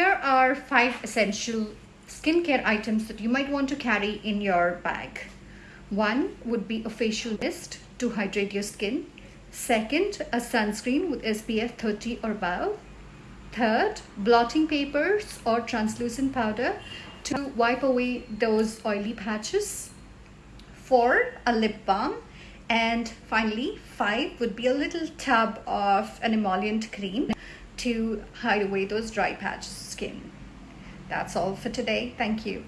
are five essential skincare items that you might want to carry in your bag. One would be a facial mist to hydrate your skin. Second, a sunscreen with SPF 30 or above. Third, blotting papers or translucent powder to wipe away those oily patches. Four, a lip balm. And finally, five would be a little tub of an emollient cream to hide away those dry patches skin. That's all for today. Thank you.